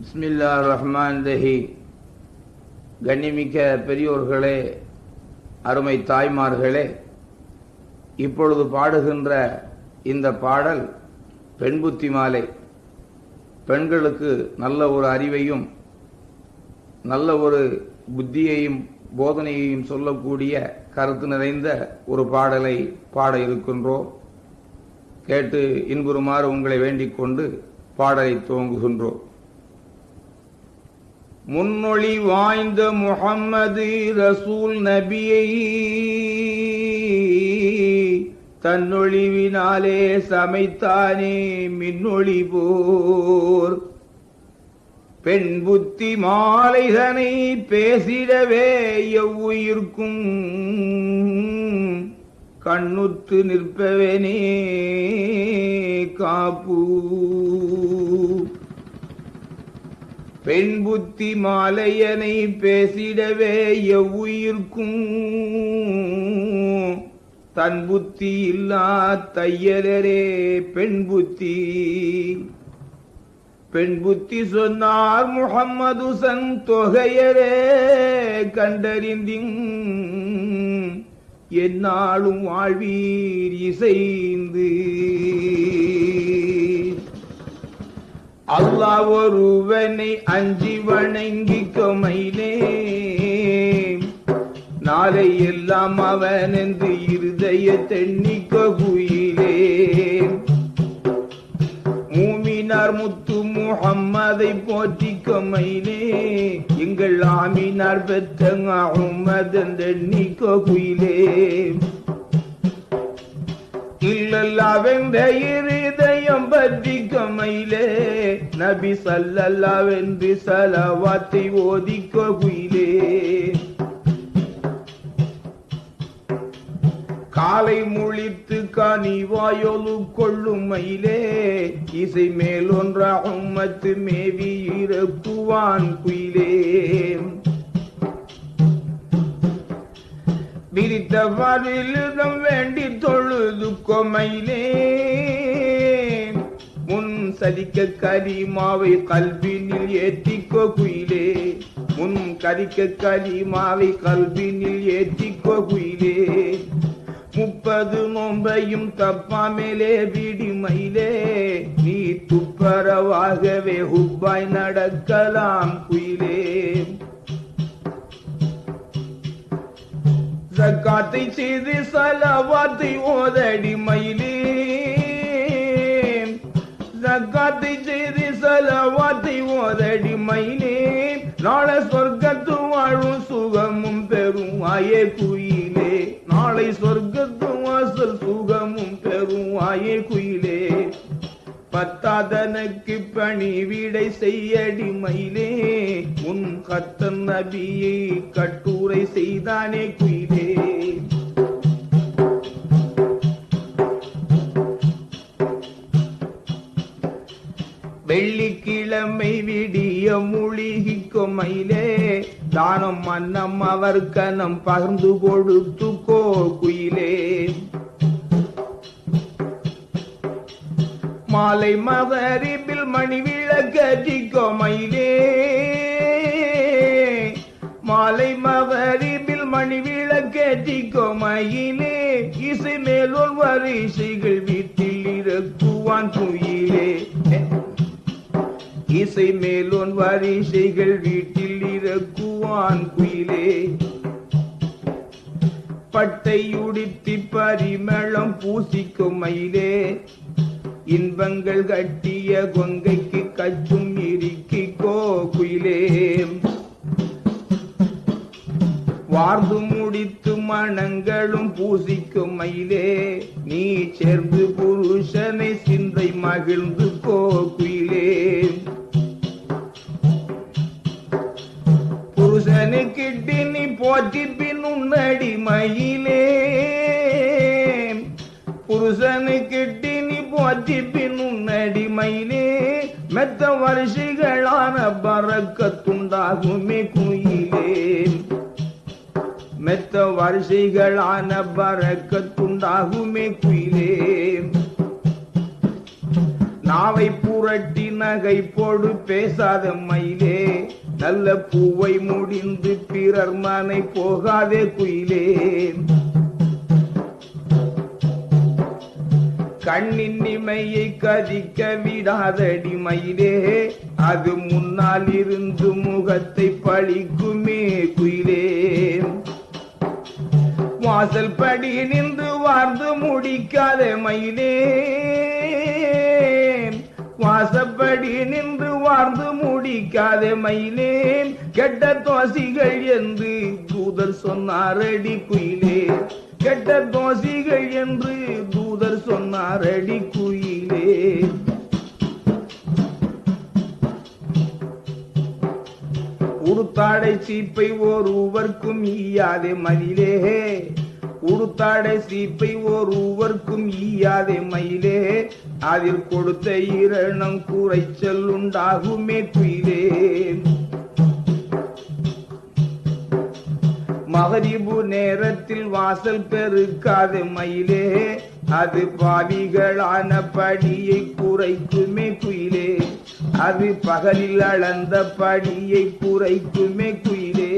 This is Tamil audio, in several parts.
பிஸ்மில்லா ரஹ்மான் தஹி கண்ணிமிக்க பெரியோர்களே அருமை தாய்மார்களே இப்பொழுது பாடுகின்ற இந்த பாடல் பெண்புத்தி மாலை. பெண்களுக்கு நல்ல ஒரு அறிவையும் நல்ல ஒரு புத்தியையும் போதனையையும் சொல்லக்கூடிய கருத்து நிறைந்த ஒரு பாடலை பாட இருக்கின்றோம். கேட்டு இன்புறுமாறு உங்களை வேண்டிக் கொண்டு பாடலை துவங்குகின்றோம். முன்னொழி வாய்ந்த முகம்மது ரசூல் நபியை தன்னொழிவினாலே சமைத்தானே மின்னொழி போர். பெண் புத்தி மாலைதனை பேசிடவே எவ்வுயிர்க்கும். கண்ணுத்து நிற்பவனே காப்பூ பெண் புத்தி மாலையனை பேசிடவே எவ்வுயிர்க்கும். தன் புத்தி இல்லா தையலரே பெண் புத்தி. பெண் புத்தி சொன்னார் முகம்மது சன் தொகையரே கண்டறிந்திங். என்னாலும் வாழ்வீர் இசைந்து. அல்லா ஒருவனை அஞ்சி வணங்கிக்க மயிலே. நாளை எல்லாம் அவன் என்று இருதய தென்னிக்க குயிலே. மூமினார் முத்து முகம்மதை போற்றிக்க மயிலே. எங்கள் ஆமினார் பெற்ற உமதன் தென்னிக்க குயிலே. இல்லல்லாவென்ற இருதயம் பற்றி கமையிலே. நபி சல்லல்லாவென்று சலவாத்தை ஓதிக்க குயிலே. காலை முழித்து கனிவாயொலு கொள்ளும் மயிலே. இசை மேலொன்றாகும் மத்து மேவி இறக்குவான் குயிலே. விரித்த விரித்தவாரிலிடம் வேண்டி தொழுது கொமையிலே முன் சலிக்க கரிமாவை கல்வினில் ஏத்திக்கோ குயிலே. முன் கரிக்க கரிமாவை கல்வினில் ஏத்திக்கோ குயிலே. முப்பது நோம்பையும் தப்பாமலே விடுமையிலே. நீ துப்பரவாகவே ஹுப்பாய் நடக்கலாம் குயிலே. ஜக்காத்தை செய்து சலவாத்தை ஓதடி மயிலே. ஜக்காத்தை செய்து சலவாத்தை ஓதடி மயிலே. நாளை சொர்க்கத்து வாழும் சுகமும் பெறும் ஆயே குயிலே. நாளை சொர்க்கத்து வாசல் சுகமும் பெறும் ஆயே குயிலே பத்தாதனுக்கு பணி விடை செய்யடி மயிலே. உன் கத்தன் நபியை கட்டுரை செய்தானே குயிலே. வெள்ளிக்கிழமை விடிய மூழ்கிக்கும் மயிலே. தானம் மன்னம் அவர் கனம் பகிர்ந்து கொடுத்துக்கோ குயிலே. மாலை மகரிபில் மணி விளக்கோ மயிலே மாலை மகரிபில் மணி விளக்கோ மயிலே இசை மேலோர் வரிசைகள் வீட்டில் இறக்குவான் குயிலே. இசை மேலோன் வரிசைகள் வீட்டில் இறக்குவான் குயிலே. பட்டை உடுத்தி பரிமளம் பூசிக்கும் மயிலே. இன்பங்கள் கட்டிய கொங்கைக்கு கச்சும் இறுக்கிக்கோ குயிலே வார்ந்து முடித்து மனங்களும் பூசிக்கும் மயிலே நீ சேர்ந்து புருஷனை சிந்தை மகிழ்ந்து கோ புருஷனு கிட்டி நீ போற்றி பின் உன்னடி மயிலே புருஷனு கிட்டி போற்றி பின் உன்னடி மெத்த வரிசைகளான பறக்கத்துண்டாகுமே குயிலே. மெத்த வரிசைகளான பறக்கத்துண்டாகுமே குயிலே. நாவை புரட்டி நகை போடு பேசாத மயிலே. நல்ல பூவை முடிந்து பிறர் மனை போகாதே குயிலே. கண்ணின் இமையை கதிக்க விடாதடி மயிலே. அது முன்னால் இருந்து முகத்தை பழிக்குமே குயிலே வாசல் படி நின்று வாழ்ந்து முடிக்காத மயிலே வாசப்படி நின்று வாழ்ந்து முடிக்காத மயிலே கெட்ட தோசிகள் என்று தூதர் சொன்னாரடி குயிலே. கெட்ட தோசிகள் என்று தூதர் சொன்னார் அடி குயிலே. உடுத்தாடை சீப்பை ஒருவர்க்கும் ஈயாதே மயிலே. உடுத்தாடை சீப்பை ஒருவர்க்கும் ஈயாதே மயிலே. அதில் கொடுத்த இரணம் குறைச்சல் உண்டாகுமே குயிலே. மகரிபு நேரத்தில் வாசல் பெருக்காது மயிலே. அது பாவிகளான படியை குறைக்குமே குயிலே. அது பகலில் அளந்த படியை குறைக்குமே குயிலே.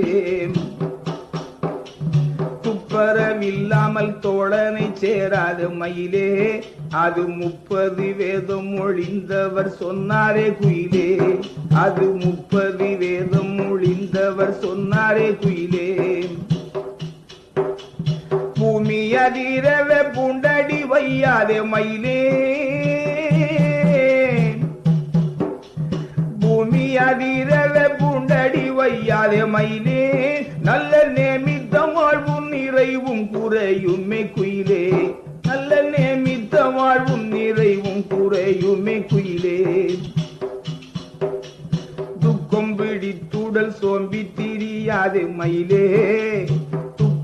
துப்பரவில்லாமல் தோழனை சேராத மயிலே. அது முப்பது வேதம் ஒழிந்தவர் சொன்னாரே குயிலே. அது முப்பது வேதம் ஒழிந்தவர் சொன்னாரே குயிலே. பூமி அதிரவ புண்டடி வையாதே மயிலே. பூமி அதிரவ புண்டடி வையாதே மயிலே. நல்ல நேமித்த வாழ்வும் நிறைவும் குறையுமே குயிலே. நல்ல நேமித்த வாழ்வும் நிறைவும் குறையுமே குயிலே. துக்கம் பிடித்துடல் சோம்பி திரியாது மயிலே.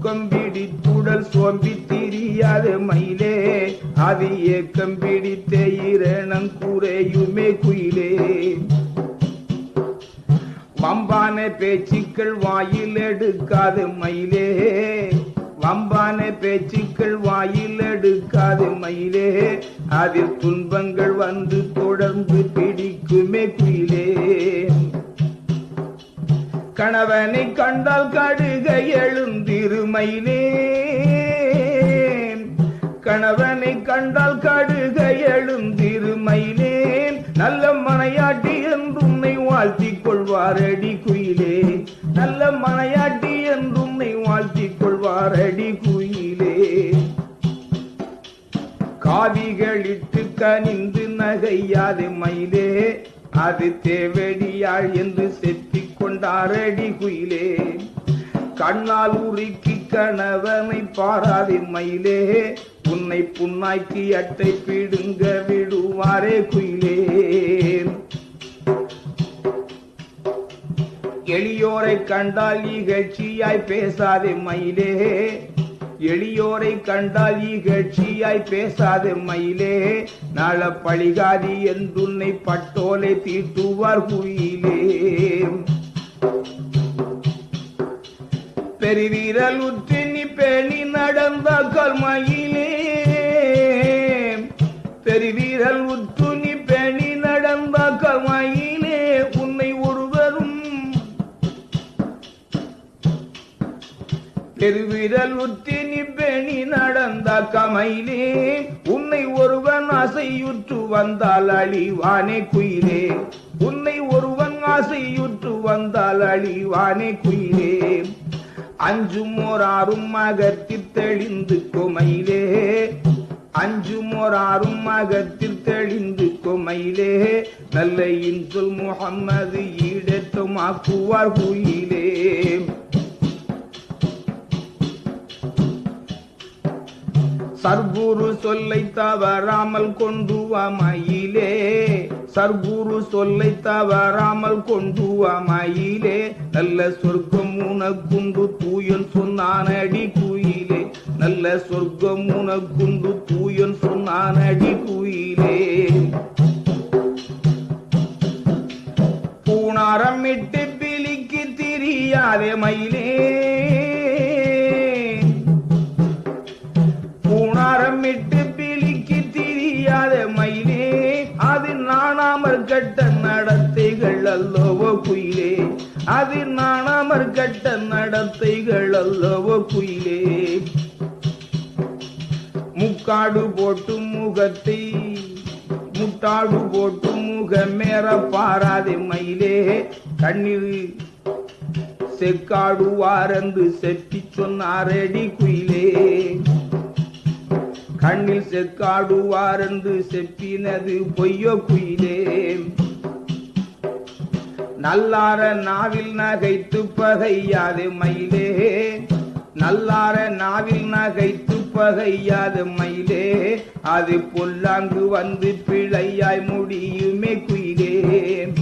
துக்கம் பிடித்துடல் சோம்பி திரியாது மயிலே. அது ஏக்கம் பிடித்த இரணம் குறையுமே குயிலே. வம்பான பேச்சுக்கள் வாயில் எடுக்காது மயிலே. வம்பான பேச்சுக்கள் வாயில் எடுக்காது மயிலே. அதில் துன்பங்கள் வந்து தொடர்ந்து பிடிக்குமே குயிலே. கணவனை கண்டால் கடுக எழுந்திருமையிலே கணவனை கண்டால் கடுக எழுந்திருமைனேன். நல்ல மனையாட்டி என்று வாழ்த்திக் கொள்வாரடி குயிலே. நல்ல மனையாட்டி என்று வாழ்த்திக் கொள்வாரடி குயிலே. காவிகளிட்டு கனிந்து நகையாது மயிலே. அது தேவடியாள் என்று செத்தி கொண்டாரடி குயிலே. கண்ணால் உருக்கி கணவனை பாராதே மயிலே. உன்னை புண்ணாக்கி அட்டை பிடுங்க விடுவாரே குயிலே. எளியோரை கண்டால் இகழ்ச்சியாய் பேசாதே மயிலே. எளியோரை கண்டால் இகழ்ச்சியாய் பேசாதே மயிலே. நாள பழிகாதி என்றுன்னை பட்டோலை தீட்டுவார் குயிலே. பெருவீரல் உத்தினி பேணி நடந்த கர்மையிலே பெருவீரல் உத்துணி பேணி நடந்த கர்மையிலே உன்னை ஒருவரும் பெருவிரல் உத்தினி பேணி நடந்த கமையிலே. உன்னை ஒருவன் அசையுற்று வந்தால் அழிவானே குயிலே. உன்னை ஒரு ஆசையுற்று வந்தால் அழிவானே குயிலே. அஞ்சும் ஓராறும் அகத்தில் தெளிந்து கொமையிலே. அஞ்சும் ஓராறும் அகத்தில் தெளிந்து கொமையிலே. நல்ல இன்சொல் முகம்மது ஈடேற்றம் ஆக்குவார் குயிலே. சர்க்குரு சொல்லை தவறாமல் கொண்டு வா மயிலே சர்க்குரு சொல்லை தவறாமல் கொண்டு வா மயிலே நல்ல சொர்க்கம் உனக்குண்டு தூயன் சொன்னானடி குயிலே. நல்ல சொர்க்கம் உனக்குண்டு தூயன் சொன்னானடி குயிலே. பூணாரம் இட்டு பிலிக்கு திரியாதே மயிலே. கட்ட நடத்தைகள் அல்லவோ குயிலே. அது நாணாமற் கட்ட நடத்தைகள் அல்லவோ குயிலே. முக்காடு போட்டு முகத்தை முட்டாடு போட்டு முகமேற பாராதே மயிலே. கண்ணீர் செக்காடு வாரந்து செட்டி சொன்னாரடி குயிலே. கண்ணில் செக்காடுவாரென்று செப்பினது பொய்யோ குயிலே. நல்லார நாவில் நகைத்து பகையாது மயிலே. நல்லார நாவில் நகைத்து பகையாது மயிலே. அது பொல்லாங்கு வந்து பிழையாய் முடியுமே குயிலே.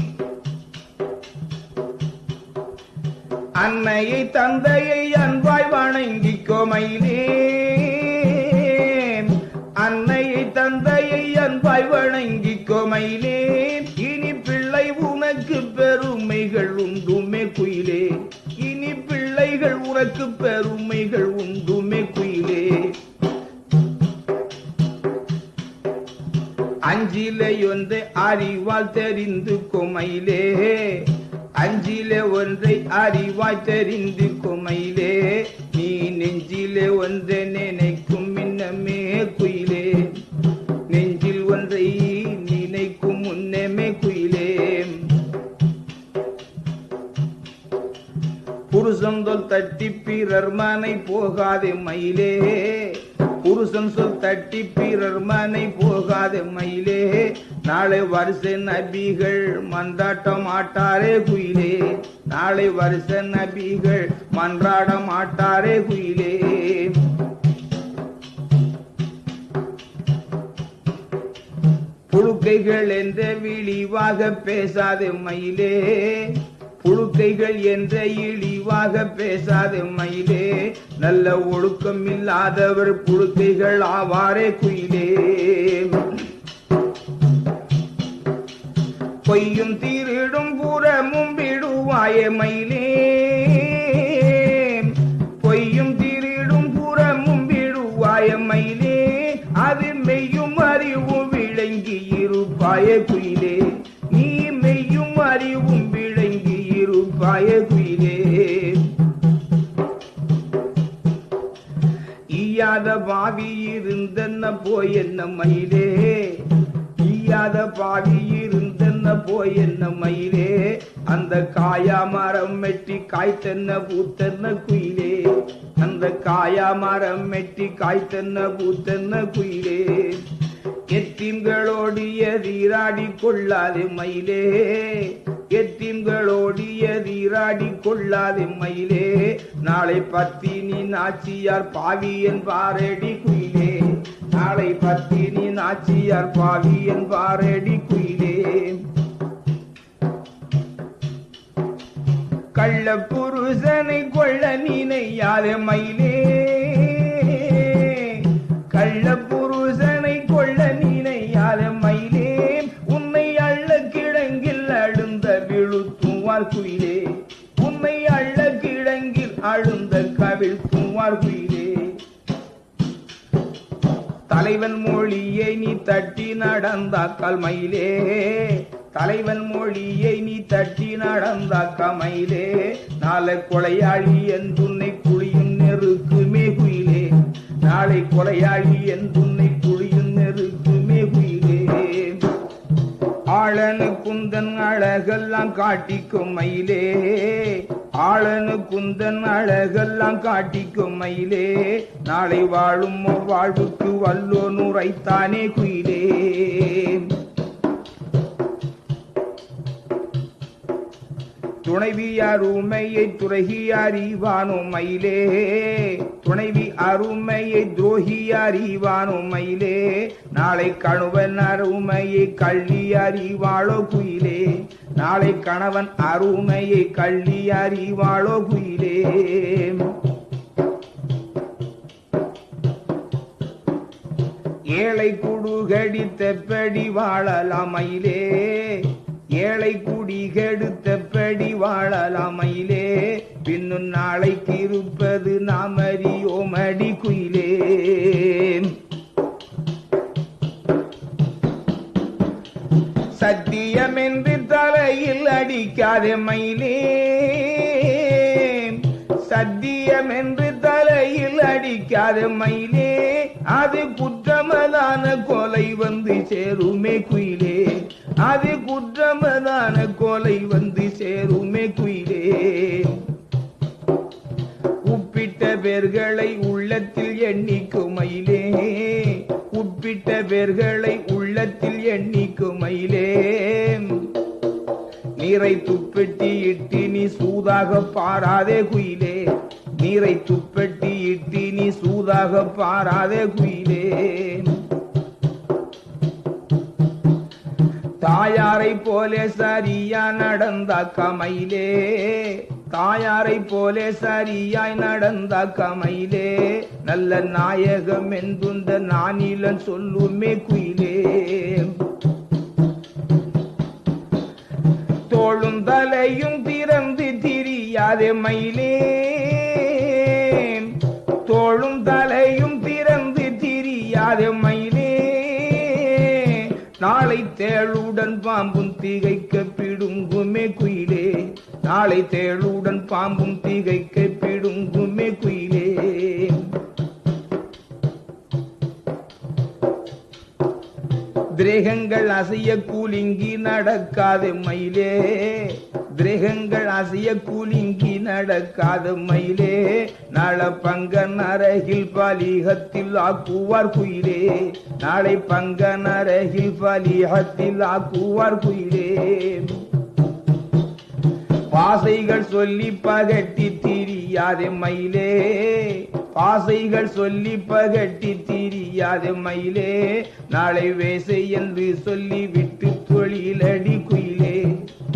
அன்னையை தந்தையை அன்பாய் வணங்கிக்கோ மயிலே. அன்னை தந்தையை அன்பாய் வணங்கி கொமையிலே இனி பிள்ளை உனக்கு பெருமைகள் உண்டுமே குயிலே. இனி பிள்ளைகள் உனக்கு பெருமைகள் உண்டுமே குயிலே. அஞ்சிலே ஒன்றை அறிவால் தெரிந்து கொமையிலே. அஞ்சிலே ஒன்றை அறிவாய் தெரிந்து கொமையிலே. நீ நெஞ்சிலே ஒன்றை நினைக்க முன்னமே குயிலே. நெஞ்சில் ஒன்றை நினைக்கும் முன்னமே குயிலே. புருஷன் சொல் தட்டி பிறர் மனை போகாதே மயிலே. புருஷன் சொல் தட்டி பிறர் மனை போகாதே மயிலே. நாளை வருஷ நபிகள் மன்றாட்ட மாட்டாரே குயிலே. நாளை வருஷ நபிகள் மன்றாட மாட்டாரே குயிலே. புழுக்கைகள் என்ற விழிவாக பேசாதே மயிலே. புழுக்கைகள் என்ற இழிவாக பேசாதே மயிலே. நல்ல ஒழுக்கம் இல்லாதவர் புழுக்கைகள் ஆவாரே குயிலே. பொய்யும் தீரிடும் புறமும் விடுவாயே மயிலே. பாவி இருந்தென்ன போய் என்ன மயிலே? ஈயாத பாவி இருந்தென்ன போய் என்ன மயிலே? அந்த காயா மரம் மெட்டி காய்த்தென்ன பூத்தென்ன குயிலே? அந்த காயா மரம் மெட்டி காய்த்தென்ன பூத்தென்ன குயிலே? எத்தீம்களோடு எதிராடி கொள்ளாது மயிலே. எத்தீம்களோடு எதிராடி கொள்ளாதே மயிலே நாளை பத்தினி நாச்சியார் பாவி என்பாரடி குயிலே. நாளை பத்தினி நாச்சியார் பாவி என்பாரடி குயிலே. கள்ள புருஷனை கொள்ள நினையாதே மயிலே கள்ள புருஷனை தலைவன் மொழியை நீ தட்டி நடந்தாக்கால் மயிலே. தலைவன் மொழியை நீ தட்டி நடந்தாக்கா மயிலே. நாளை கொலையாளி என் துன்னை குழியும் நெருக்குமே குயிலே நாளை கொலையாளி என் துன்னை குழியும் நெருக்கு ஆளனு குந்தன் அழகெல்லாம் காட்டிக்கும் மயிலே. ஆளனு குந்தன் அழகெல்லாம் காட்டிக்கும் மயிலே. நாளை வாழும் வாழ்வுக்கு வல்லோ நுரைத்தானே குயிலே. துணைவி அருமையை துறகி அறிவானோ மயிலே. துணைவி அருமையை துரோகி அறிவானோ மயிலே. நாளை கணுவன் அருமையை கள்ளி அறிவாளோ குயிலே. நாளை கணவன் அருமையை கள்ளி அறிவாளோ குயிலே. ஏழை குடுகடி தெப்படி வாழலாம் மயிலே. ஏழை குடி கெடுத்தபடி வாழலாமையிலே பின்னும் நாளைக்கு இருப்பது நாம் அறியோம் அடி குயிலே. சத்தியம் என்று தலையில் அடிக்காத மயிலே. சத்தியம் என்று தலையில் அடிக்காத மயிலே. அது குற்றமதான கொலை வந்து சேருமே குயில். அது குற்றமதான கொலை வந்து சேருமே குயிலே. உப்பிட்ட பேர்களை உள்ளத்தில் எண்ணிக்குமையிலே உப்பிட்ட பேர்களை உள்ளத்தில் எண்ணிக்குமையிலே நீரை துப்பெட்டி இட்டு நீ சூதாக பாராதே குயிலே. நீரை துப்பெட்டி இட்டு நீ சூதாக பாராதே குயிலே. தாயாரை போலே சரியா நடந்த கமையிலே. தாயாரை போலே சரியாய் நடந்த கமையிலே. நல்ல நாயகம் என்புந்த நானிலன் சொல்லுமே குயிலே. தோளும் தலையும் திறந்து திரியாதே மயிலே. தோளும் தலையும் தேளுடன் பாம்பும் திகைக்க பிடுங்குமே குயிலே. நாளை தேளுடன் பாம்பும் திகைக்க பிடுங்குமே குயிலே. திரேகங்கள் அசைய கூலிங்கி நடக்காது மயிலே. திரேகங்கள் அசைய கூலிங்கி நடக்காத மயிலே நாள பங்கன் அருகில் பலிகத்தில் ஆக்குவார் குயிலே. நாளை பங்கன் அருகில் பலிகத்தில் ஆக்குவார் குயிலே. பாசைகள் சொல்லி பகட்டி திரியாதே மயிலே. பாசைகள் சொல்லி பகட்டி திரியாதே மயிலே. நாளை வேசை என்று சொல்லி விட்டு தொழிலடி குயில்.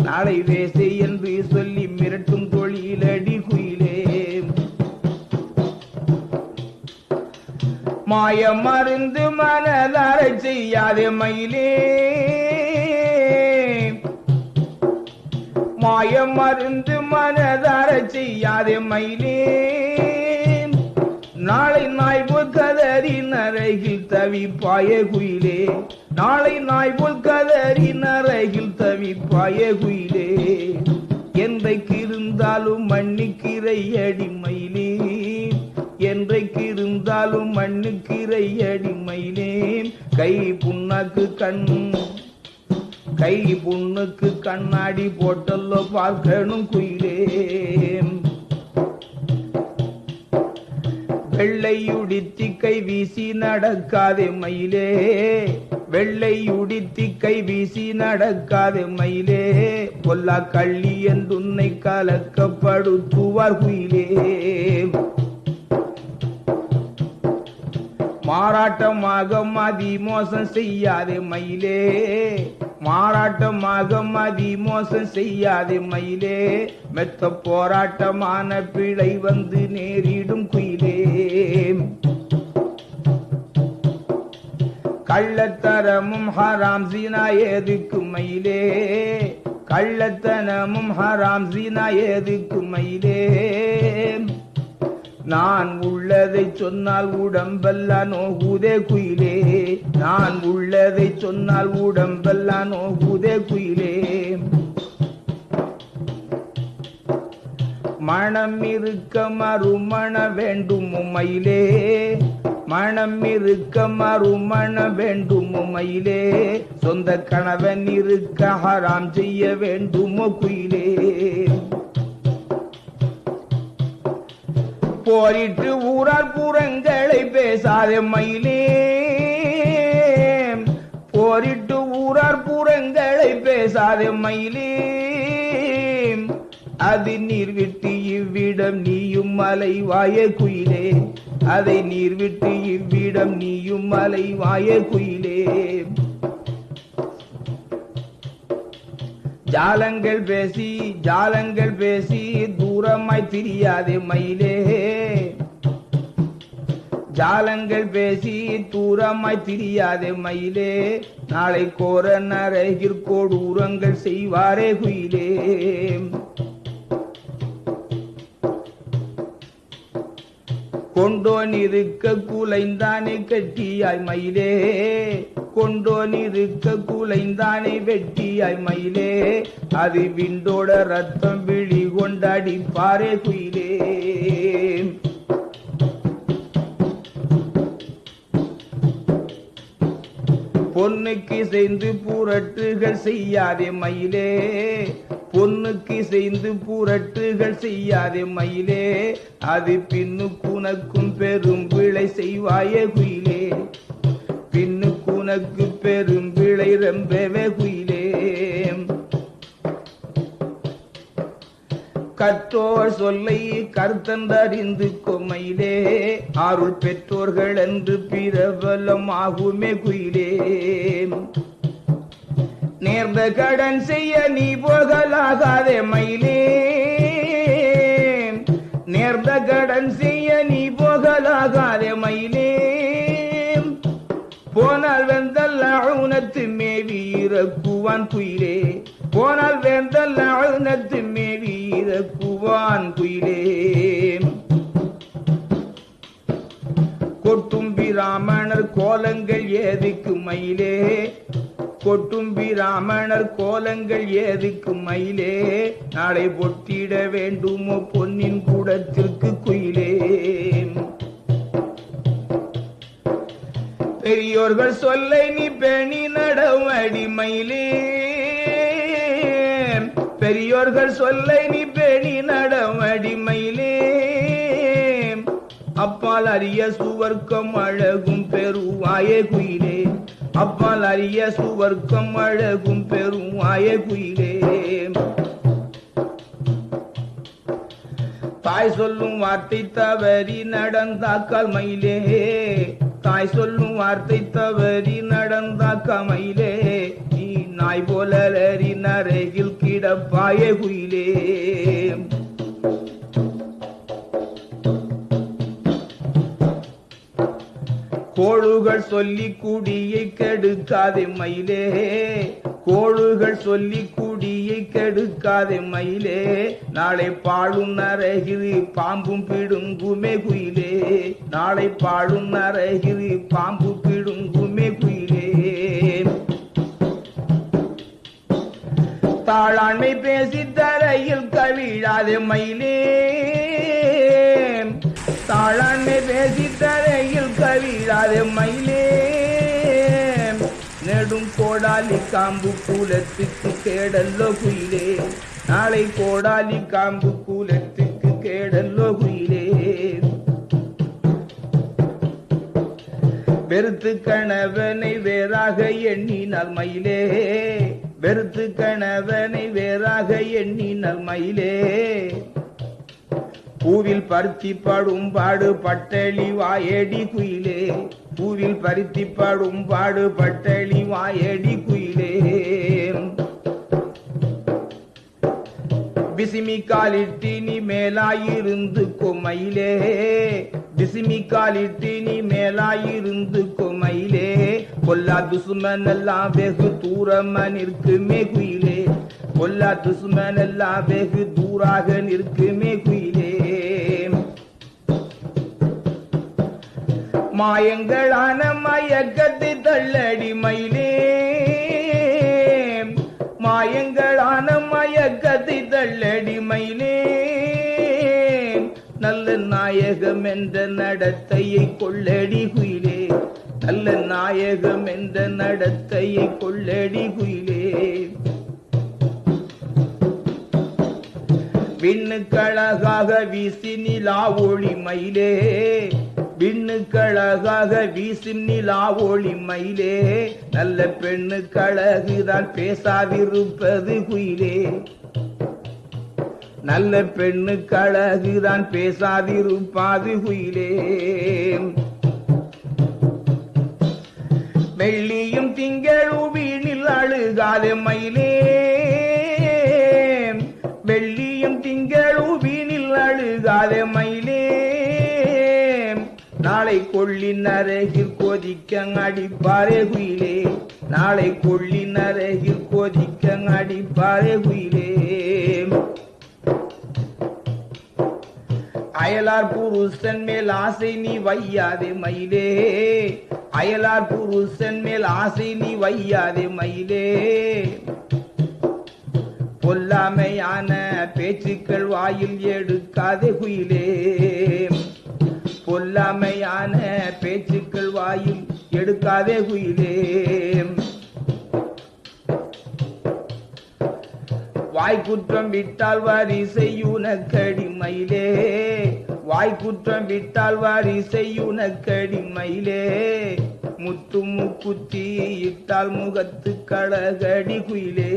நாளை வேசை என்று சொல்லி மிரட்டும் தொழிலடி குயிலே. மாய மருந்து மனதார செய்யாத மயிலே. மாய மருந்து மனதார செய்யாத மயிலே. நாளை நாய்வு கதறி நரகில் தவிப்பாய குயிலே. நாளை நாய் போல் கதறி நரகில் தவிப்பாய குயிலே. என்றைக்கு இருந்தாலும் மண்ணுக்கிரை அடிமயிலே. என்றைக்கு இருந்தாலும் மண்ணுக்கிரை அடி கை புண்ணாக்கு கண் கை புண்ணுக்கு கண்ணாடி போட்டல்லோ பார்க்கணும் குயிலே. வெள்ளையுடித்தி கை வீசி நடக்காதே மயிலே. வெள்ளையுடித்தி கை வீசி நடக்காதே மயிலே. பொல்லா கள்ளி என்றுன்னை கலக்கப்படுத்துவார் குயிலே. மாறாட்டமாக மதி மோசம் செய்யாதே மயிலே. மாறாட்டமாக மதி மோசம் செய்யாதே மயிலே. மெத்த போராட்டமான பிழை வந்து நேரிடும் குயிலே. கள்ளத்தரமும் ஹராம் சீனா ஏதுக்கு மயிலே? கள்ளத்தனமும் ஹராம் சீனா ஏதுக்கு மயிலே? நான் உள்ளதை சொன்னால் உடம்பெல்லாம் நோகுதே குயிலே. நான் உள்ளதை சொன்னால் உடம்பெல்லாம் நோகுதே குயிலே. மனம் இருக்க மறுமண வேண்டும் உமையிலே மனம் இருக்க மறுமண வேண்டும் உமையிலே சொந்த கணவன் இருக்க ஹராம் செய்ய வேண்டும் குயிலே போரிட்டு ஊரார் புறங்களை பேசாத மயிலே. போரிட்டு ஊரார் புறங்களை பேசாத மயிலே. அது நீர் விட்டு இவ்விடம் நீயும் மலை வாய குயிலே. அதை நீர் விட்டு இவ்விடம் நீயும் மலை வாய குயிலே. ஜாலங்கள் பேசி ஜாலங்கள் பேசி தூரமாய் திரியாதே மயிலே. ஜாலங்கள் பேசி தூரமாய் திரியாதே மயிலே. நாளை கோர நரகிற்கோடு உரங்கள் செய்வாரே குயிலே. கொண்டோன் இருக்க குலைந்தானே கட்டியாய் மயிலே. கொண்டோன் இருக்க குலைந்தானே வெட்டியாய் மயிலே. அது விண்டோட ரத்தம் விழி கொண்டாடி பாரே குயிலே. பொண்ணுக்கு செய்து புரட்டுகள் செய்யாதே மயிலே. பொண்ணுக்கு செய்து புரட்டுகள் செய்யாதே மயிலே. அது பின்னு உனக்கும் பெரும் விளை செய்வாயே குயிலே. பின்னு உனக்கு பெரும் விளை ரொம்பவே குயிலே. கற்றோர் சொல்லை கர்த்தந்தறிந்து கொமையிலே அருள் பெற்றோர்கள் என்று பிரபலமாகுமே குயிலே. நேர்ந்த கடன் செய்ய நீ போகலாகாதே மயிலே. நேர்ந்த கடன் செய்ய நீ போகலாகாதே மயிலே. போனால் வெந்தல் அழுனத்து மேவி இறக்குவான் குயிலே. போனால் வேந்தல் அழுனத்து மேவி இறக்குவான் குயிலே. கொட்டும் பிராமணர் கோலங்கள் ஏதுக்கு மயிலே. கொட்டும்பி ராமணர் கோலங்கள் ஏதுக்கு மயிலே. நாளை பொட்டிட வேண்டுமோ பொன்னின் கூடத்திற்கு குயிலே. பெரியோர்கள் சொல்லை நீ பெணி நடவடி மயிலே பெரியோர்கள் சொல்லை நீ பெணி நடவடி மயிலே அப்பால் அரிய சுவர்க்கம் அழகும் பெருவாயே குயிலே. அப்பால் அறிய சுவர்க்கம் அழகும் பெரும் பெருவாயே குயிலே. தாய் சொல்லும் வார்த்தை தவறி நடந்தாக்கால் மயிலே தாய் சொல்லும் வார்த்தை தவறி நடந்தாக்கால் மயிலே நீ நாய் போல அலறி நரையில் கிடப்பாயே குயிலே. கோழுகள் சொல்லி குடியை கெடுக்காதே மயிலே. கோழுகள் சொல்லி குடியை கெடுக்காதே மயிலே. நாளை பாழும் நரகிரி பாம்பும் பிடும் குமே குயிலே. நாளை பாழும் நரகிரி பாம்பு பிடும் குமே குயிலே. தாளாண்மை பேசி தரையில் கவிழாதே மயிலே. தாளாண்மை பேசி தரையில் கவிழாது மயிலே. நெடும் கோடாலி காம்பு கூலத்துக்கு கேடல்லோ குயிலே. நாளை கோடாலி காம்பு கூலத்துக்கு கேடல்லோ குயிலே. வெறுத்து கணவனை வேறாக எண்ணினால் மயிலே. வெறுத்து கணவனை வேறாக எண்ணினால் மயிலே. பூவில் பருத்தி படும் பாடு பட்டளி வாயடி குயிலே. பூவில் பருத்தி படும் பாடு பட்டளி வாயடி குயிலே. பிசிமி காலிட்டினி மேலாயிருந்து கொமையிலே. பிசிமி காலிட்டினி மேலாயிருந்து கொமையிலே. கொல்லா துசுமன் எல்லாம் வெகு தூரமா நிற்குமே குயிலே கொல்லா துசுமன் எல்லாம் வெகு தூராக நிற்குமே குயிலே மாயங்களான மயக்கத்தை தள்ளடி மயிலே மாயங்களான மயக்கத்தை தள்ளடி மயிலே நல்ல நாயகம் என்ற நடத்தையை கொள்ளடி குயிலே. நல்ல நாயகம் என்ற நடத்தையை கொள்ளடி குயிலே. விண்ணுக்கழகாக வீசி நிலா ஒளி மயிலே விண்ணுக்கழகாக வீசும் நிலா ஒளி மயிலே. நல்ல பெண்ணுக்கழகுதான் பேசாதிருப்பது குயிலே. நல்ல பெண்ணுக்கழகுதான் பேசாதிருப்பாது குயிலே. வெள்ளியும் திங்களும் வீணில் அழுகாத மயிலே. வெள்ளியும் திங்களும் வீணில் அழுகாத மயிலே. நாளை கொள்ளின் அருகில் கொதிக்க அடிப்பாரே குயிலே. நாளை கொள்ளின் அருகில் கொதிக்க அடிப்பாரே குயிலே. அயலார் புருஷன் மேல் ஆசை நீ வையாதே மயிலே. அயலார் புருஷன் மேல் ஆசை நீ வையாதே மயிலே. பொல்லாமையான பேச்சுக்கள் வாயில் எடுக்காதே குயிலே. பொல்லாமையான பேச்சுக்கள் வாயில் எடுக்காதே குயிலே வாய்க்குற்றம் விட்டால் வாரி செய்யுனக்கடிமயிலே வாய்க்குற்றம் விட்டால் வாரி செய்யுனக்கடிமயிலே முத்து முக்குத்தி இட்டால் முகத்து கழகடி குயிலே.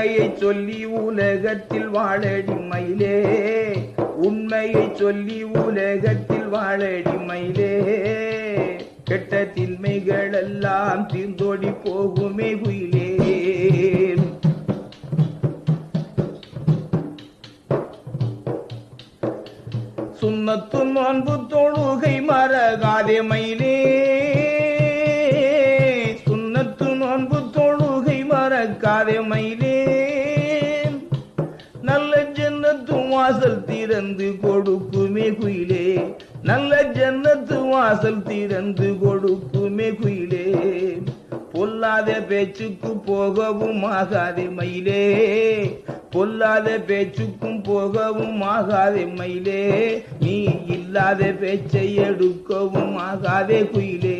உண்மையை சொல்லி உலகத்தில் வாழடி மயிலே. உண்மையை சொல்லி உலகத்தில் வாழடி மயிலே. கெட்ட தின்மைகள் எல்லாம் தீர்ந்தோடி போகுமே குயிலே. சுண்ணத்து நோன்பு தொழுகை மறகாதே மயிலே. சுண்ணத்து நோன்பு தொழுகை மறக்காதே மயிலே. நல்ல ஜன்னத்து வாசல் திறந்து கொடுக்குமே குயிலே. பொல்லாத பேச்சுக்கு போகவும் ஆகாதே மயிலே. பொல்லாத பேச்சுக்கும் போகவும் ஆகாதே மயிலே. நீ இல்லாத பேச்சை எடுக்கவும் ஆகாதே குயிலே.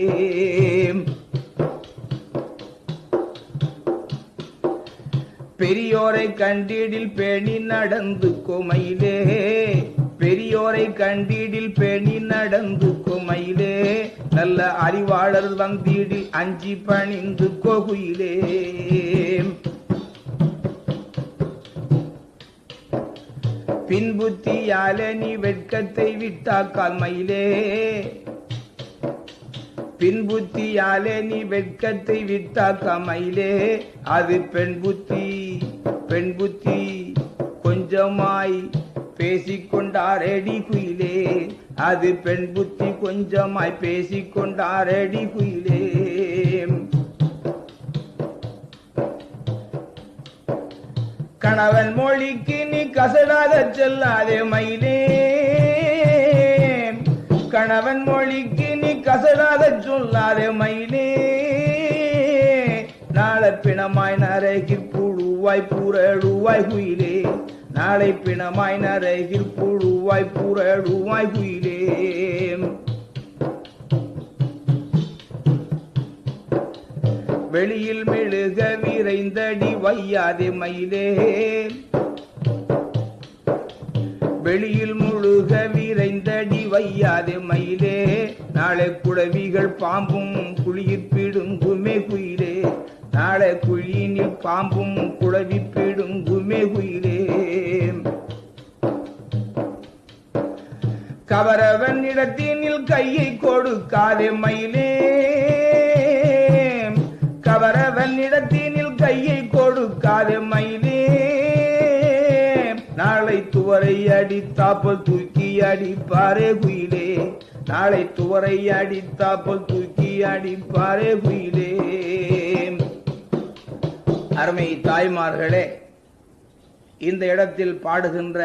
பெரியோரை கண்டீடில் பேணி நடந்து கொமையிலே பெரியோரை கண்டீடில் பெணி நடந்து குமையிலே நல்ல அறிவாளர் வந்தீடில் அஞ்சி பணிந்து கொகுயிலே. பின்புத்தியாலே நீ வெட்கத்தை விட்டாக்கால் மயிலே. பின்புத்தியாலே நீ வெட்கத்தை விட்டாக்க மயிலே. அது பெண் புத்தி பெண் புத்தி. கொஞ்சமாய் பேசிக்கொண்டாரடி குயிலே. அது பெண் புத்தி கொஞ்சமாய் பேசிக்கொண்டாரடி குயிலே. கணவன் மொழிக்கு நீ கசடாத செல்லாதே மயிலே. கணவன் மொழிக்கு நீ கசடாத சொல்லாதே மயிலே. நாள பிணமாய் நரகில் புழுவாய் புரழுவாய் குயிலே. நாளை பிணமாய் நரகில் புழுவாய் புரழுவாய் குயிலே. வெளியில் மெழுக விரைந்தடி வையாதே மயிலே. வெளியில் முழுக விரைந்தடி வையாதே மயிலே. நாளை குழவிகள் பாம்பும் குழியில் பிடுங்குமே குயிலே. நாளை குழியினில் பாம்பும் குழவி பிடுங்குமே குயிலே. கவரவன் இடத்தினில் கையை கொடுக்காதே மயிலே. கவரவன் இடத்தினில் கையை கொடுக்காதே மயிலே. நாளை துவரை அடித்தாப்பல் தூக்கி அடிப்பாரே குயிலே. நாளை துவரை அடித்தாப்பல் தூக்கி அடிப்பாரே குயிலே. அருமை தாய்மார்களே இந்த இடத்தில் பாடுகின்ற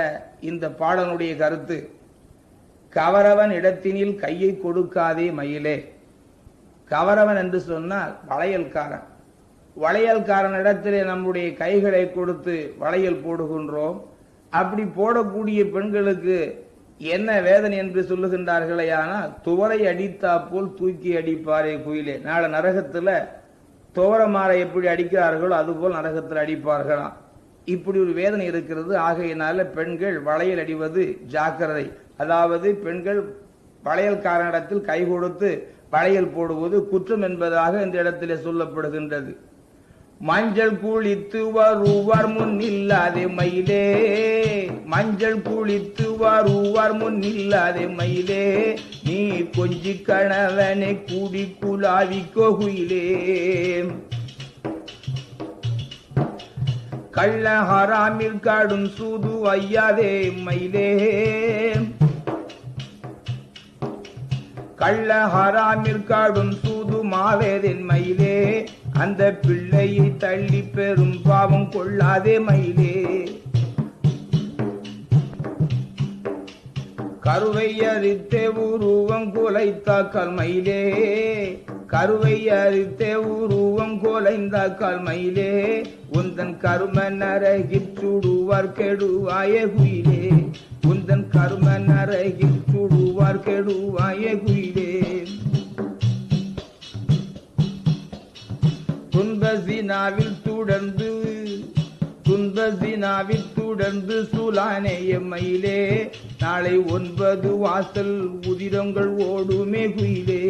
இந்த பாடனுடைய கருத்து கவரவன் இடத்தினில் கையை கொடுக்காதே மயிலே. கவரவன் என்று சொன்னால் வளையல்காரன். வளையல்காரன் இடத்திலே நம்முடைய கைகளை கொடுத்து வளையல் போடுகின்றோம். அப்படி போடக்கூடிய பெண்களுக்கு என்ன வேதனை என்று சொல்லுகின்றார்களே ஆனால் துவரை அடித்தா போல் தூக்கி அடிப்பாரே குயிலே. நாளை நரகத்தில் துவரமாரை எப்படி அடிக்கிறார்களோ அதுபோல் நரகத்தில் அடிப்பார்களாம். இப்படி ஒரு வேதனை இருக்கிறது. ஆகையினால பெண்கள் வளையல் அடிவது ஜாக்கிரதை. அதாவது பெண்கள் வளையல்காரனிடத்தில் கை கொடுத்து வளையல் போடுவது குற்றம் என்பதாக இந்த இடத்திலே சொல்லப்படுகின்றது. மஞ்சள் குளித்து வருவார் முன் இல்லாதே மயிலே. மஞ்சள் குளித்து வருவார் முன் இல்லாதே மயிலே. நீ கொஞ்சி கணவனை கூடி குலாவி கோகுயிலே. கள்ள ஹராமில் காடும் சூது ஐயாதே மயிலே கள்ள ஹராமில் காடும் சூது மாவேதன் மயிலே. அந்த பிள்ளையை தள்ளி பெறும் பாவம் கொள்ளாதே மயிலே. கருவை அறித்தே உருவம் குலைத்த மயிலே கருவை அறித்தே உருவம் குலைந்த மயிலே உந்தன் கரும நரகில் சுடுவார் கெடுவாயே குயிலே. உந்தன் கரும நரகில் சுடுவார் கெடுவாயே குயிலே. துன்பசினாவில் தொடர்ந்து துன்பசினாவில் தொடர்ந்து சுலானேய மயிலே நாளை ஒன்பது வாசல் உதிரங்கள் ஓடுமே குயிலே.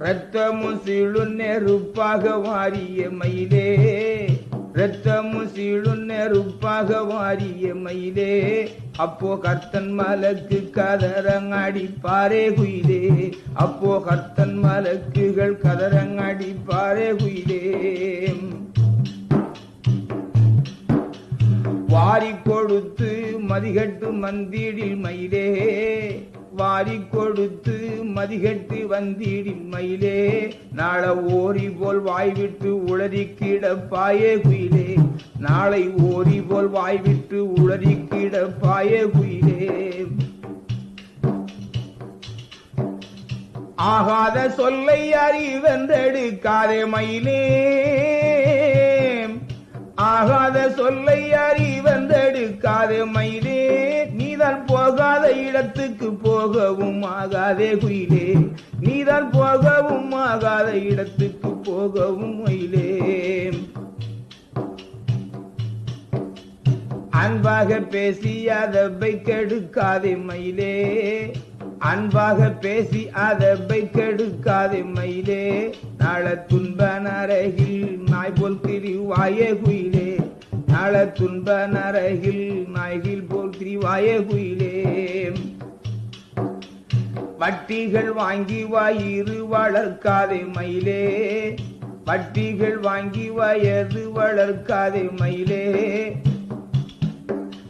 ரத்தமும் சிழு நெருப்பாக வாரிய மயிலே ரத்தமும் சீழும் நெருப்பாக வாரிய மயிலே. அப்போ கர்த்தன் மலக்கு கதரங்கடிப்பாரே குயிலே. அப்போ கர்த்தன் மலக்குகள் கதரங்கடிப்பாரே குயிலே. வாரி கொடுத்து மதிகட்டு மந்திடில் மயிலே. வாரி கொடுத்து மதிகட்டு வந்தீடி மயிலே நாள ஓரி போல் வாய்விட்டு உளறி கிடப்பாயே குயிலே. நாளை ஓரி போல் வாய்விட்டு உளறி கிடப்பாயே குயிலே. ஆகாத சொல்லை அறிவென்றெடுக்காதே மயிலே. ஆகாத சொல்லை அறிவென்றெடுக்காதே மயிலே. நீதான் போகாத இடத்துக்கு போகவும் ஆகாதே குயிலே. நீதான் போகவும் ஆகாத இடத்துக்கு போகவும் மயிலே. அன்பாக பேசி அதப்பை கெடுக்காதே மயிலே. அன்பாக பேசி அதப்பை கெடுக்காதே மயிலே. நாள துன்ப நரகில் நாய் போல் திரிவாயே குயிலே. நாள துன்ப நரகில் நாய்கில் போல் திரிவாயே குயிலே வட்டிகள் வாங்கி வாயிறு வளர்க்காதே மயிலே. வட்டிகள் வாங்கி வயது வளர்க்காதே மயிலே.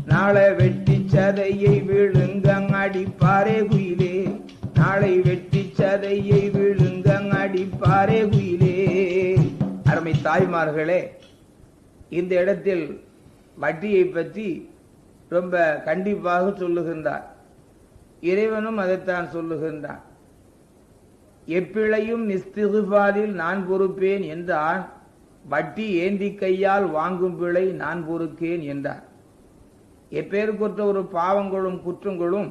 நாளை வெட்டி சதையை விழுங்கங் அடிப்பாரே குயிலே. நாளை வெட்டி சதையை விழுங்கங் அடிப்பாரே குயிலே. அருமை தாய்மார்களே இந்த இடத்தில் வட்டியை பற்றி ரொம்ப கண்டிப்பாக சொல்லுகின்றார். இறைவனும் அதைத்தான் சொல்லுகின்றான். எப்பிழையும் நிஸ்திகுபாரில் நான் பொறுப்பேன் என்றான். வட்டி ஏந்தி கையால் வாங்கும் பிழை நான் பொறுக்கேன் என்றார். எப்பேருக்குற்ற ஒரு பாவங்களும் குற்றங்களும்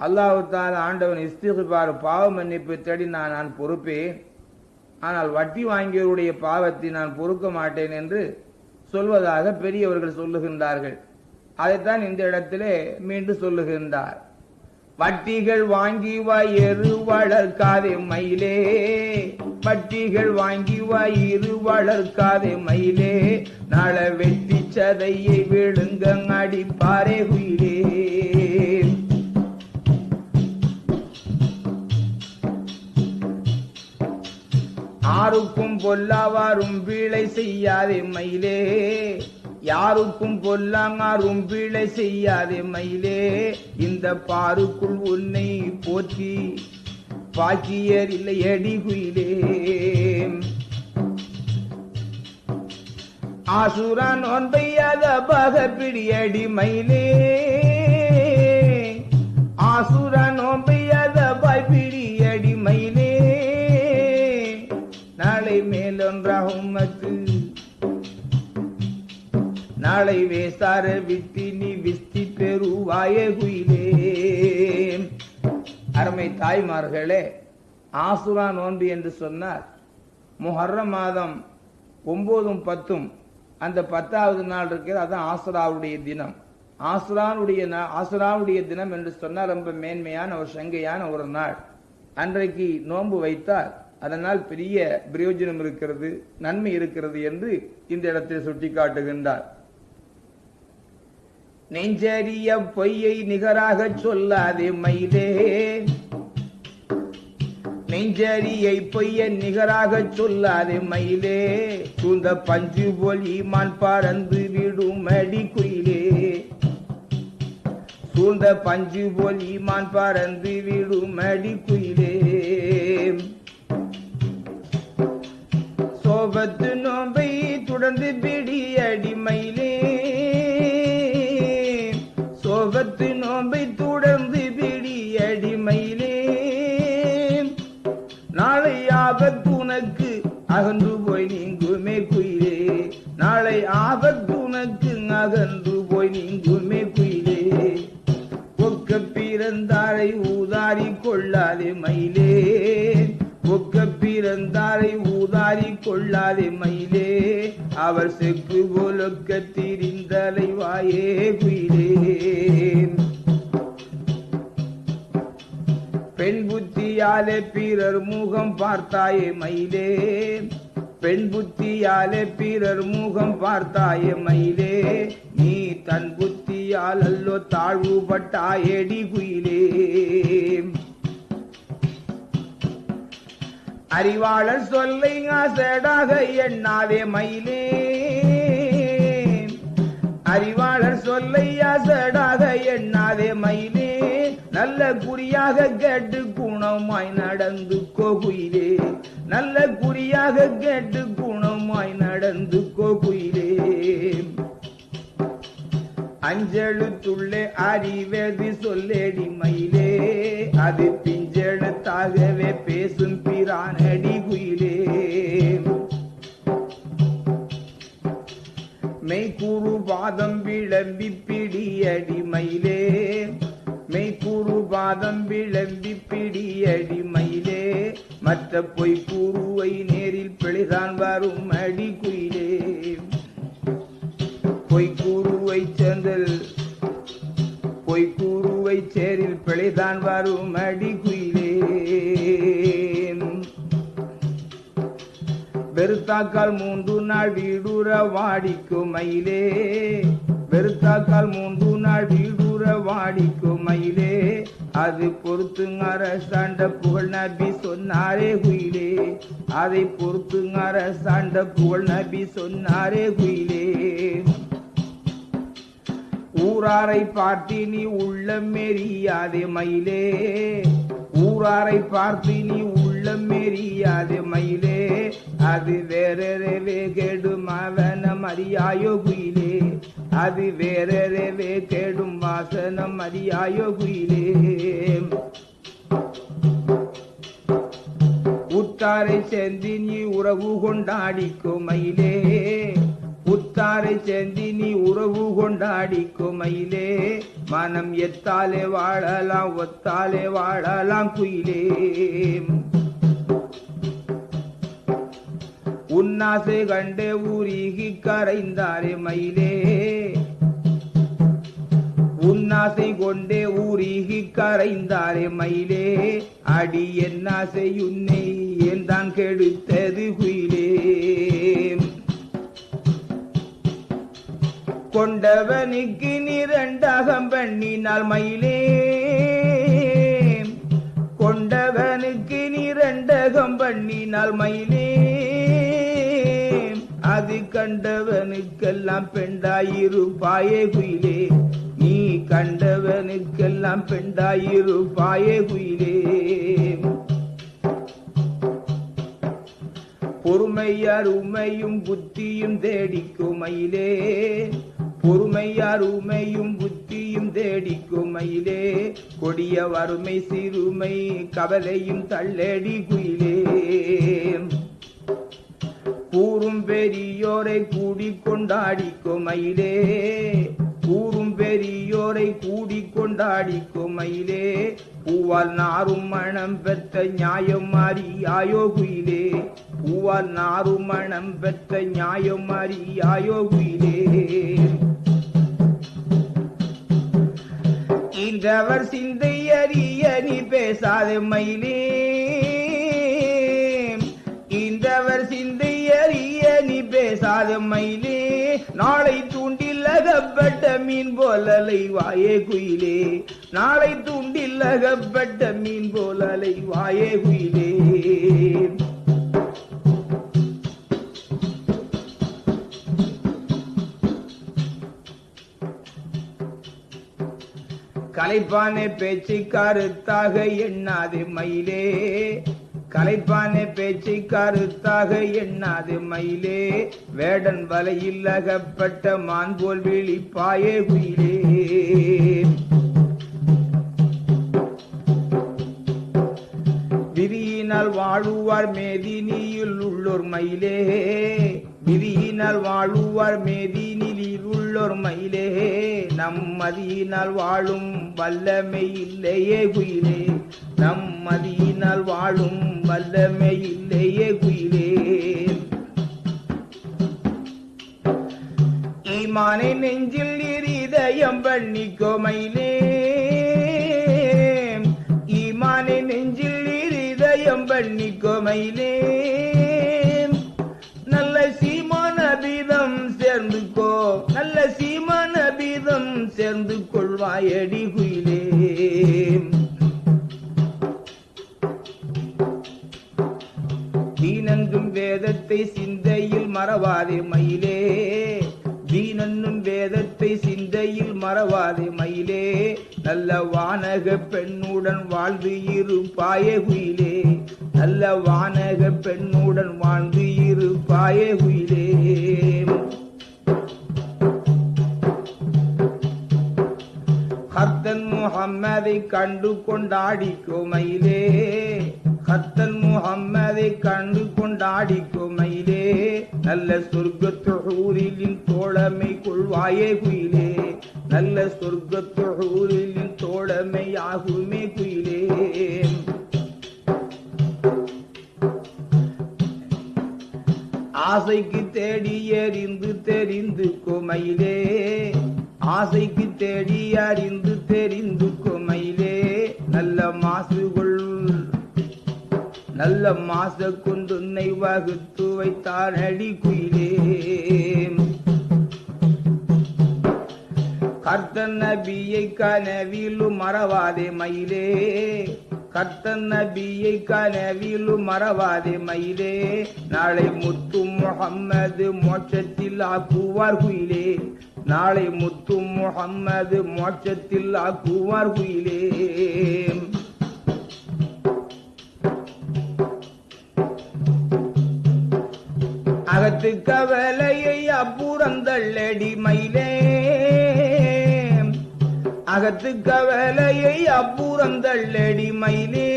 அல்லாஹால ஆண்டவன் இஸ்திகுபார் பாவ மன்னிப்பு தேடி நான் நான் பொறுப்பேன். ஆனால் வட்டி வாங்கியவருடைய பாவத்தை நான் பொறுக்க மாட்டேன் என்று சொல்வதாக பெரியவர்கள் சொல்லுகின்றார்கள். அதைத்தான் இந்த இடத்திலே மீண்டும் சொல்லுகின்றார். வட்டிகள் வாங்கி வயிறு வளர்க்காதே மயிலே. வட்டிகள் வாங்கி வயிறு வளர்க்காதே மயிலே. நாள வெட்டி சதையை விழுங்க அடிப்பாரே குயிலே யாருக்கும் பொல்லாவாரும் வீழை செய்யாதே மயிலே. யாருக்கும் பொல்லாங்காரும் வீழை செய்யாதே மயிலே. இந்த பாருக்குள் உன்னை போற்றி பாக்கியர் இல்லை அடி குயிலே ஆசுரான் ஒன்பையாத பக பிடியடி மயிலே. ஆசுரான் ஒன்பை மேலொன்றாகும் நாளை வேசார வித்தினி விஸ்தி பெறுவாய குயிலே அருமை தாய்மார்களே ஆசுரா நோன்பு என்று சொன்னார் முஹர்ர மாதம் ஒன்பதும் பத்தும் அந்த பத்தாவது நாள் இருக்கிறது அதான் ஆசுராவுடைய தினம். ஆசுரானுடைய ஆசுராவுடைய தினம் என்று சொன்னால் ரொம்ப மேன்மையான ஒரு சங்கையான ஒரு நாள். அன்றைக்கு நோன்பு வைத்தால் அதனால் பெரிய பிரயோஜனம் இருக்கிறது நன்மை இருக்கிறது என்று இந்த இடத்தில் சுட்டிக்காட்டுகின்றார். நெஞ்சறிய பொய்யை நிகராக சொல்லாதே மயிலே. நெஞ்சரியை பொய்ய நிகராக சொல்லாதே மயிலே. சூழ்ந்த பஞ்சு போல் ஈமான் பறந்து விடும் அடி குயிலே. சூழ்ந்த பஞ்சு போல் ஈமான் பறந்து விடும் அடி குயிலே. முகத்து நோம்பை தொடர்ந்து பிடி அடிமையிலே சோகத்து நோம்பை கொள்ளாதே மயிலே. அவர் செக்கு போலொக்க திரிந்தலை வாயே குயிலே பெண் புத்தியாலே பிறர் முகம் பார்த்தாயே மயிலே. பெண் புத்தியாலே பிறர் முகம் பார்த்தாயே மயிலே. நீ தன் புத்தியால் அல்லோ தாழ்வுபட்டாயேடி குயிலே அறிவாளர் சொல்லை ஆசடாக எண்ணாதே மயிலே. அறிவாளர் சொல்லை ஆசடாக எண்ணாதே மயிலே. நல்ல குறியாக கேட்டு குணமாய் நடந்து கோகுயிலே. நல்ல குறியாக கேட்டு குணமாய் நடந்து கோகுயிலே. அஞ்செழுத்துள்ளே அறிவேதி சொல்லேடி மயிலே. அது எழுத்தாகவே பேசும் பிரானடி குயிலே. மெய்கூறு பாதம் விளம்பி பிடியடி மயிலே. மெய்கூறு பாதம் விளம்பி பிடியடி மயிலே. மற்ற பொய் கூறுவை நேரில் பிழைதான் வரும் அடி குயிலே. பொய் கூறுவை செந்தல் பொய் சேரில் பிழைதான் வரும் அடி குயிலே வெறுத்தாக்கால் மூன்று நாள் வீடுற வாடிக்கும் மயிலே. வெறுத்தாக்கால் மூன்று நாள் வீடுற வாடிக்கும் மயிலே. அது பொறுத்துங்க அரசாண்ட புகழ் நபி சொன்னாரே குயிலே. அதை பொறுத்துங்க அரசாண்ட புகழ் நபி சொன்னாரே குயிலே. ஊராரை பார்த்து நீ உள்ளம் மெரியாதே மயிலே. ஊராரை பார்த்து நீ உள்ளம் மெரியாதே மயிலே. அது வேறவே கெடும் அவனம் அறியாயோ குயிலே. அது வேறவே கெடும் வாசனம் அறியாயோ குயிலே. உத்தாரை சேர்ந்து நீ உறவு கொண்டாடிக்கோ மயிலே. உத்தாரை சேர்ந்தி நீ உறவு கொண்டாடி குமையிலே மனம் எத்தாலே வாழலாம் ஒத்தாலே வாழலாம் குயிலே. உன்னாசை கண்டே ஊரிகி கரைந்தாரே மயிலே. உன்னாசை கொண்டே ஊரிகி கரைந்தாரே மயிலே. அடி என்னாசை உன்னை ஏன் தான் கெடுத்தது குயிலே. கொண்டவனுக்கு நிரண்டகம் பண்ணினால் மயிலே கொண்டவனுக்கு நிரண்டகம் பண்ணினால் மயிலே அது கண்டவனுக்கெல்லாம் பெண்டாயிருப்பாயே குயிலே. நீ கண்டவனுக்கெல்லாம் பெண்டாயிருப்பாயே குயிலே. பொறுமையார் உமையும் புத்தியும் தேடிக்கும் மயிலே. பொறுமை அருமையும் புத்தியும் தேடிக்கும் மயிலே கொடிய வறுமை சிறுமை கவலையும் தள்ளடி குயிலே கூறும் பெரியோரை கூடி கொண்டாடிக்கும் மயிலே கூறும் பெரியோரை கூடி கொண்டாடிக்கும் மயிலே பூவால் நாரும் மனம் பெற்ற நியாயம் அறியாயோ குயிலே. பூவால் நாரும் மனம் பெற்ற நியாயம் அறியாயோ குயிலே. நின்றவர் சிந்தை அறிய நீ பேசாது மயிலே. இன்றவர் சிந்தை அறிய நீ பேசாது மயிலே. நாளை தூண்டில் அகப்பட்ட மீன் போலலை வாயே குயிலே. நாளை தூண்டில் அகப்பட்ட மீன் போலலை வாயே குயிலே. கலைப்பானே பேச்சு கருத்தாக எண்ணாது மயிலே. கலைப்பானே பேச்சு கருத்தாக எண்ணாது மயிலே. வேடன் வலையில் அகப்பட்ட மான் போல் விழிப்பாயே குயிலே விதியினால் வாழுவார் மேதினியில் உள்ளோர் மயிலே. மிதியினால் வாழுவார் மேதினில் உள்ளோர் மயிலே. நம்மதியினால் வாழும் வல்லமை இல்லையே குயிலே. நம்மதியினால் வாழும் வல்லமை இல்லையே குயிலே. ஈமானை நெஞ்சில் இருதயம் பண்ணிக்கோ மயிலே. ஈமானை நெஞ்சில் இருதயம் பண்ணிக்கோ மயிலே. வேதத்தை சிந்தையில் மறவாதே மயிலே. தீனன்னும் வேதத்தை சிந்தையில் மறவாதே மயிலே. நல்ல வானக பெண்ணுடன் வாழ்ந்து இருப்பாயே குயிலே நல்ல வானக பெண்ணுடன் வாழ்ந்து இருப்பாயே குயிலே ஹத்தன் முகம்மதை கண்டு கொண்டாடி கோமையிலே. ஹத்தன் முகம்மதை கண்டு கொண்டாடி கோமையிலே. நல்ல சொர்க்கத்தொழிலின் தோழமை கொள்வாயே குயிலே. நல்ல சொர்க்கத்தொழிலின் தோழமை ஆகுமே குயிலே. ஆசைக்கு தேடி எறிந்து தெரிந்து கொமையிலே. ஆசைக்கு தேடி அறிந்து தெரிந்து குமையிலே நல்ல மாசு கொள் நல்ல மாச கொண்டுன்னை வகுத்து வைத்தான் அடி குயிலே. கர்த்தன் நபியை கனவிலும் மறவாதே மயிலே. கர்த்தன் நபியை கனவிலும் மறவாதே மயிலே. நாளை முத்து முகம்மது மோட்சத்தில் ஆக்குவார் குயிலே. நாளை முத்து முகம்மது மோட்சத்தில் ஆக்குவார் குயிலே அகத்து கவலையை அப்புறந்தள்ளடி மயிலே அகத்து கவலையை அப்புறந்தள்ளடி மயிலே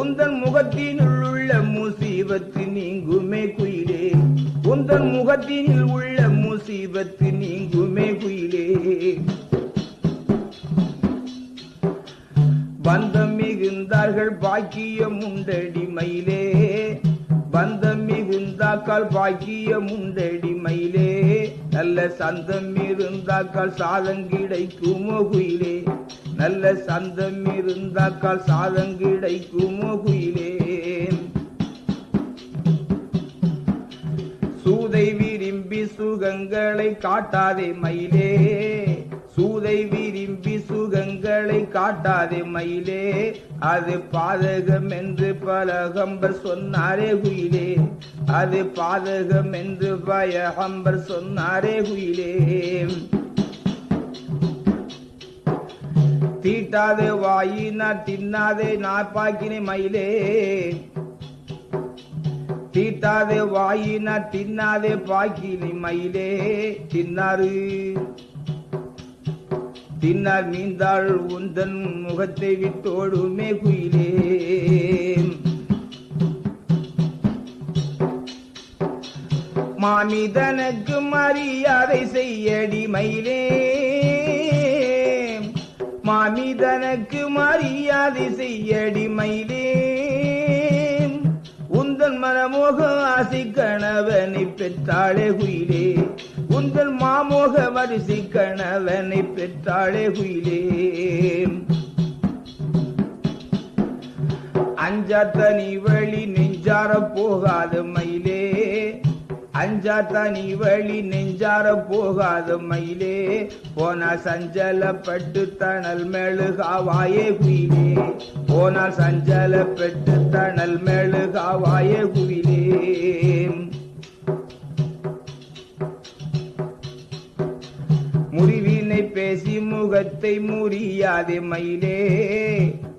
உந்தன் முகத்தினுள் உள்ள முசீபத்து நீங்குமே குயிலே. உந்தன் முகத்தினில் உள்ள முசீபத்து நீங்குமே குயிலே. பந்தம் மிகுந்தார்கள் பாக்கியம் உண்டடி மயிலே. பந்தம் மிகுந்தாக்கால் பாக்கியம் உண்டடி மயிலே. நல்ல சந்தம் இருந்தாக்கால் சாதம் கிடைக்குமோ குயிலே. நல்ல சந்தம் இருந்தாக்கால் சாதம் கிடைக்குமோ குயிலே. சூதை விரும்பி சுகங்களை காட்டாதே மயிலே. சூதை விரும்பி சுகங்களை காட்டாதே மயிலே. அது பாதகம் என்று பலகம்பர் சொன்னாரே குயிலே. அது பாதகம் என்று பயகம்பர் சொன்னாரே குயிலே. தீட்டாதே வாயினா தின்னாதே நாப்பாக்கினே மயிலே. தீட்டாதே வாயினா தின்னாதே பாக்கினி மயிலே. தின்னாரு தின்னார் மீந்தாள் உந்தன் முகத்தை விட்டோடுமே குயிலே மாமிதனுக்கு மரியாதை செய்யடி மயிலே. மாமிதனுக்கு மரியாதை செய்யடி மயிலே. மனமோக ஆசி கணவனை பெற்றாளே குயிலே உந்தன் மாமோக வரிசை கணவனை பெற்றாளே குயிலே அஞ்சாத்த நீ வழி நெஞ்சார போகாத மயிலே. அஞ்சாத்த நீ வழி நெஞ்சார போகாத மயிலே. போனா சஞ்சலப்பட்டு தணல் மெழுகாவாயே குயிலே. போனால் சஞ்சலப்பட்டு தணல் மெழுகாவாயே குயிலே. முறிவினை பேசி முகத்தை முறியாதே மயிலே.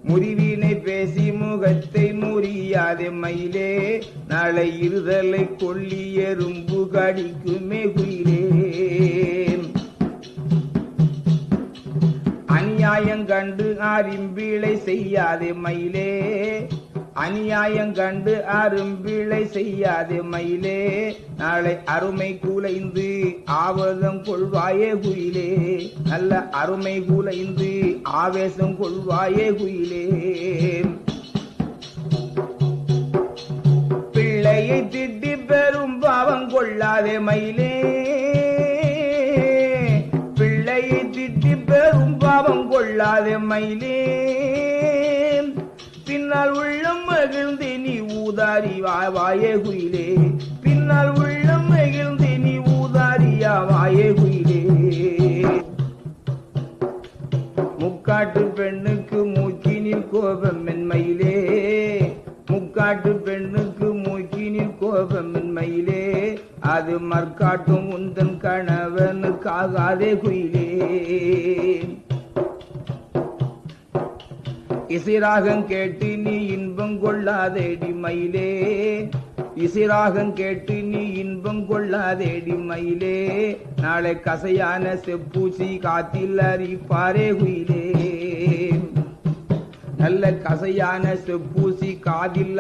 முறிவினை பேசி முகத்தை முறியாதே மயிலே. நாளை இருதலை கொல்லி எறும்பு கடிக்குமே குயிலே அநியாயம் கண்டு அரும்பிழை செய்யாதே மயிலே. அநியாயம் கண்டு அரும்பிழை செய்யாது மயிலே. நாளை அருமை கூலைந்து ஆவதம் கொள்வாயே குயிலே. நல்ல அருமை கூலைந்து ஆவேசம் கொள்வாயே குயிலே. பிள்ளையை திட்டி பெரும் பாவம் கொள்ளாதே மயிலே. பிள்ளையை திட்டி பெரும் பாவம் கொள்ளாதே மயிலே. பின்னால் உள்ளம் மகிழ்ந்து நீ ஊதாரி வாயே குயிலே. பின்னால் உள்ளம் மகிழ்ந்து நீ ஊதாரியா வாயே குயிலே. முக்காட்டு பெண்ணுக்கு மூக்கினில் கோபம் மென்மையிலே. முக்காட்டு பெண்ணுக்கு மூக்கினில் கோபம் மென்மையிலே. அது மற்காட்டும் உந்தன் கணவனுக்காகாதே குயிலே. இசிராகம் கேட்டு நீ இன்பம் கொள்ளாதேடி மயிலே. இசிராகம் கேட்டு நீ இன்பம் கொள்ளாதேடி மயிலே. நாளை கசையான செப்பூசி காத்தில் அறிப்பாரே குயிலே. நல்ல கசையான செப்பூசி காதில்